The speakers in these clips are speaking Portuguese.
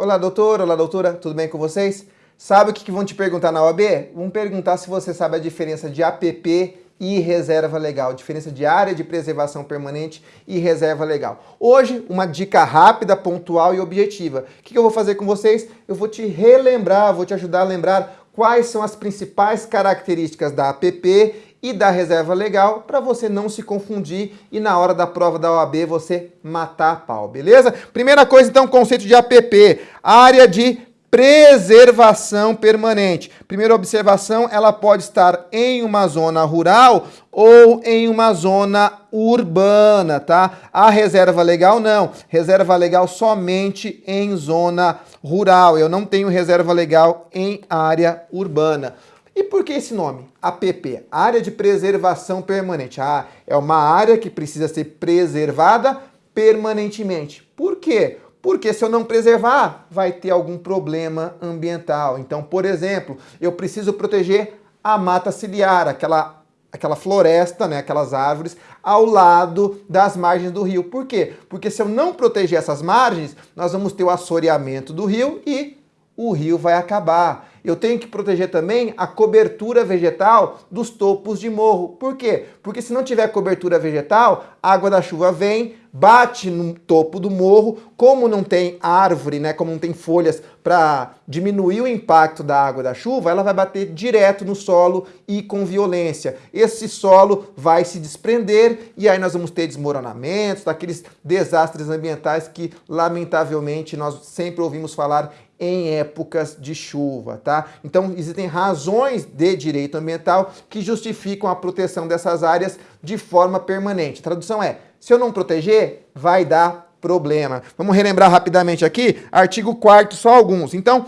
Olá, doutor, olá, doutora, tudo bem com vocês? Sabe o que vão te perguntar na OAB? Vão perguntar se você sabe a diferença de APP e reserva legal, diferença de área de preservação permanente e reserva legal. Hoje, uma dica rápida, pontual e objetiva. O que eu vou fazer com vocês? Eu vou te relembrar, vou te ajudar a lembrar quais são as principais características da APP e da reserva legal para você não se confundir e na hora da prova da OAB você matar a pau, beleza? Primeira coisa então, conceito de APP, área de preservação permanente. Primeira observação, ela pode estar em uma zona rural ou em uma zona urbana, tá? A reserva legal não. Reserva legal somente em zona rural. Eu não tenho reserva legal em área urbana. E por que esse nome? APP, Área de Preservação Permanente. Ah, é uma área que precisa ser preservada permanentemente. Por quê? Porque se eu não preservar, vai ter algum problema ambiental. Então, por exemplo, eu preciso proteger a mata ciliar, aquela, aquela floresta, né, aquelas árvores, ao lado das margens do rio. Por quê? Porque se eu não proteger essas margens, nós vamos ter o assoreamento do rio e o rio vai acabar eu tenho que proteger também a cobertura vegetal dos topos de morro. Por quê? Porque se não tiver cobertura vegetal, a água da chuva vem, bate no topo do morro, como não tem árvore, né, como não tem folhas para diminuir o impacto da água da chuva, ela vai bater direto no solo e com violência. Esse solo vai se desprender e aí nós vamos ter desmoronamentos, daqueles desastres ambientais que lamentavelmente nós sempre ouvimos falar em épocas de chuva, tá? Então existem razões de direito ambiental que justificam a proteção dessas áreas de forma permanente. A tradução é, se eu não proteger, vai dar problema. Vamos relembrar rapidamente aqui, artigo 4 só alguns. Então,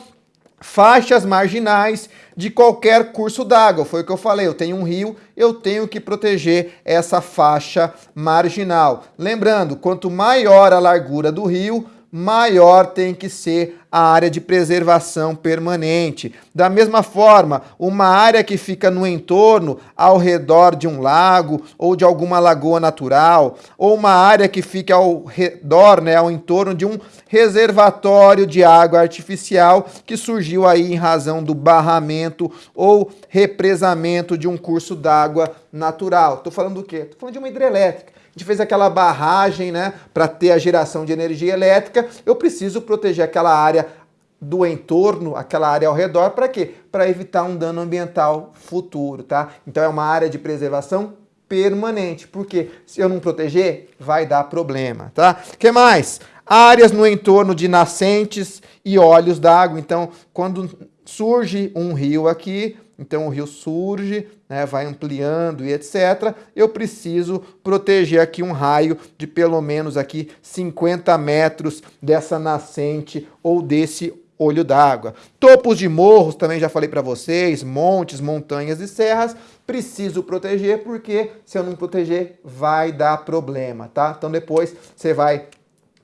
faixas marginais de qualquer curso d'água. Foi o que eu falei, eu tenho um rio, eu tenho que proteger essa faixa marginal. Lembrando, quanto maior a largura do rio, maior tem que ser a área de preservação permanente. Da mesma forma, uma área que fica no entorno, ao redor de um lago ou de alguma lagoa natural, ou uma área que fica ao redor, né, ao entorno de um reservatório de água artificial que surgiu aí em razão do barramento ou represamento de um curso d'água natural. Estou falando do quê? Estou falando de uma hidrelétrica a gente fez aquela barragem, né, para ter a geração de energia elétrica, eu preciso proteger aquela área do entorno, aquela área ao redor, para quê? Para evitar um dano ambiental futuro, tá? Então é uma área de preservação permanente, porque se eu não proteger, vai dar problema, tá? que mais? Áreas no entorno de nascentes e olhos d'água, então quando surge um rio aqui, então o rio surge, né, vai ampliando e etc. Eu preciso proteger aqui um raio de pelo menos aqui 50 metros dessa nascente ou desse olho d'água. Topos de morros, também já falei para vocês, montes, montanhas e serras, preciso proteger porque se eu não proteger vai dar problema, tá? Então depois você vai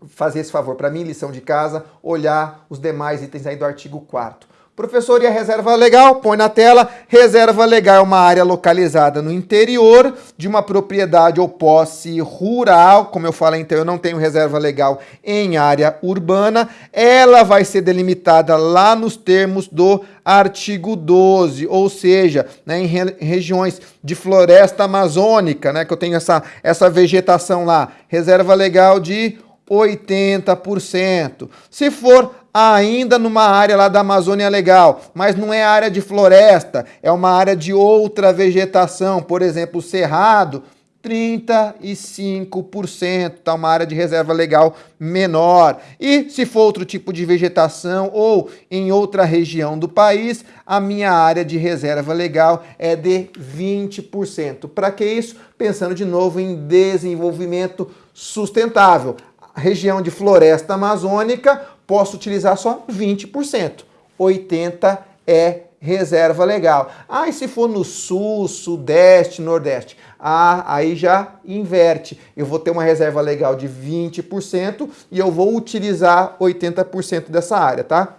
fazer esse favor para mim, lição de casa, olhar os demais itens aí do artigo 4 Professor, e a reserva legal? Põe na tela. Reserva legal é uma área localizada no interior de uma propriedade ou posse rural. Como eu falei, então, eu não tenho reserva legal em área urbana. Ela vai ser delimitada lá nos termos do artigo 12, ou seja, né, em re regiões de floresta amazônica, né, que eu tenho essa, essa vegetação lá. Reserva legal de 80%. Se for ainda numa área lá da Amazônia Legal, mas não é área de floresta, é uma área de outra vegetação, por exemplo, cerrado, 35%, tá uma área de reserva legal menor. E se for outro tipo de vegetação ou em outra região do país, a minha área de reserva legal é de 20%. Para que isso? Pensando de novo em desenvolvimento sustentável. Região de floresta amazônica posso utilizar só 20%. 80% é reserva legal. Ah, e se for no sul, sudeste, nordeste? Ah, aí já inverte. Eu vou ter uma reserva legal de 20% e eu vou utilizar 80% dessa área, tá?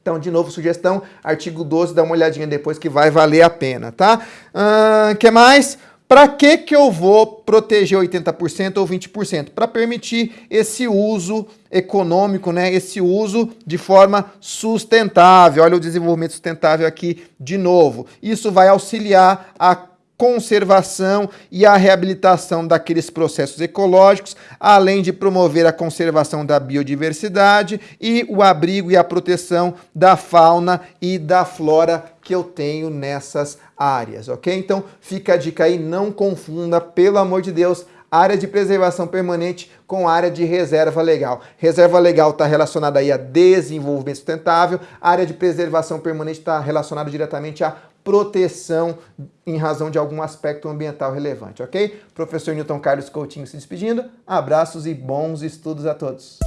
Então, de novo, sugestão, artigo 12, dá uma olhadinha depois que vai valer a pena, tá? Uh, que mais? Para que, que eu vou proteger 80% ou 20%? Para permitir esse uso econômico, né? esse uso de forma sustentável. Olha o desenvolvimento sustentável aqui de novo. Isso vai auxiliar a conservação e a reabilitação daqueles processos ecológicos, além de promover a conservação da biodiversidade e o abrigo e a proteção da fauna e da flora que eu tenho nessas áreas, ok? Então fica a dica aí, não confunda, pelo amor de Deus, área de preservação permanente com área de reserva legal. Reserva legal está relacionada aí a desenvolvimento sustentável, área de preservação permanente está relacionada diretamente a proteção em razão de algum aspecto ambiental relevante, ok? Professor Newton Carlos Coutinho se despedindo. Abraços e bons estudos a todos.